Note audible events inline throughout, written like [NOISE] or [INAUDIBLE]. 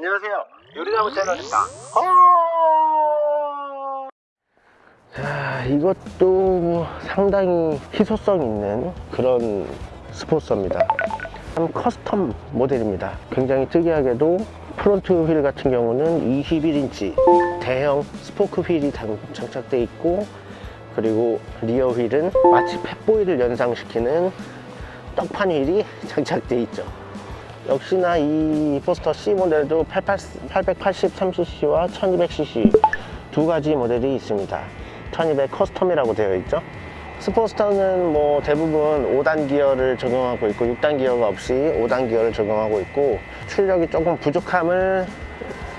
안녕하세요. 요리나무 채널입니다. 자, 이것도 상당히 희소성 있는 그런 스포스터입니다. 참 custom 모델입니다. 굉장히 특이하게도 front 휠 같은 경우는 21인치 대형 spoke 휠이 장- 장착되어 있고 그리고 rear 휠은 마치 팻보이를 연상시키는 떡판 휠이 [LAUGHS] 장착되어 있죠. 역시나 이 스포스터 C 모델도 883cc와 1200cc 두 가지 모델이 있습니다. 1200 custom이라고 되어 있죠. 스포스터는 뭐 대부분 5단 기어를 적용하고 있고 6단 기어가 없이 5단 기어를 적용하고 있고 출력이 조금 부족함을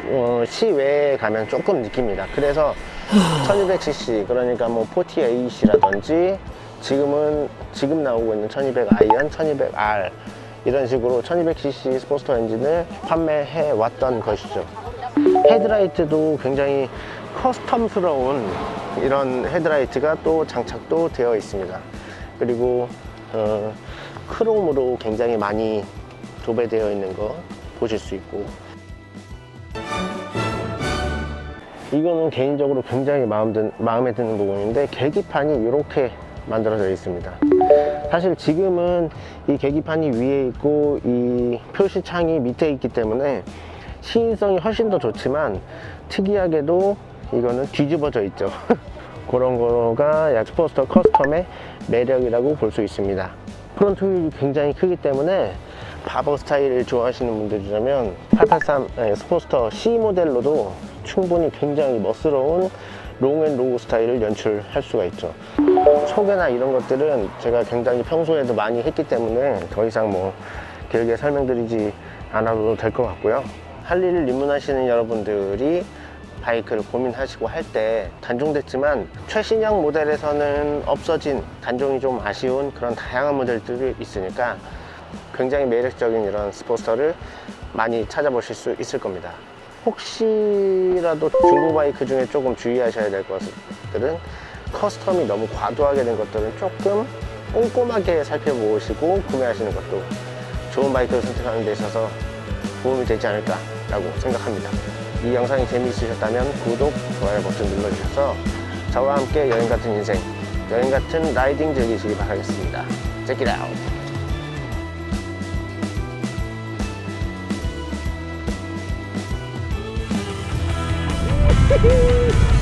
어, 시외에 가면 조금 느낍니다. 그래서 1200cc 그러니까 뭐 40AC라든지 지금은 지금 나오고 있는 1200 아이언, 1200R 이런 식으로 1200cc 스포스터 엔진을 판매해 왔던 것이죠. 헤드라이트도 굉장히 custom스러운 이런 헤드라이트가 또 장착도 되어 있습니다. 그리고 어, 크롬으로 굉장히 많이 도배되어 있는 거 보실 수 있고 이거는 개인적으로 굉장히 마음 드, 마음에 드는 부분인데 계기판이 이렇게 만들어져 있습니다 사실 지금은 이 계기판이 위에 있고 이 표시창이 밑에 있기 때문에 시인성이 훨씬 더 좋지만 특이하게도 이거는 뒤집어져 있죠. [LAUGHS] 그런 거가 약 스포스터 custom의 매력이라고 볼 수 있습니다. front 휠이 굉장히 크기 때문에 바버 스타일을 좋아하시는 분들이라면 883 네, 스포스터 C 모델로도 충분히 굉장히 멋스러운 long and low 스타일을 연출할 수가 있죠 소개나 이런 것들은 제가 굉장히 평소에도 많이 했기 때문에 더 이상 뭐 길게 설명드리지 않아도 될 것 같고요. 할리를 입문하시는 여러분들이 바이크를 고민하시고 할 때 단종됐지만 최신형 모델에서는 없어진 단종이 좀 아쉬운 그런 다양한 모델들이 있으니까 굉장히 매력적인 이런 스포스터를 많이 찾아보실 수 있을 겁니다. 혹시라도 중고 바이크 중에 조금 주의하셔야 될 것들은 custom이 너무 과도하게 된 것들은 조금 꼼꼼하게 살펴보시고 구매하시는 것도 좋은 바이크를 선택하는 데 있어서 도움이 되지 않을까 라고 생각합니다 이 영상이 재미있으셨다면 구독, 좋아요 버튼 눌러주셔서 저와 함께 여행 같은 인생, 여행 같은 라이딩 즐기시기 바라겠습니다. Check it out! [LAUGHS]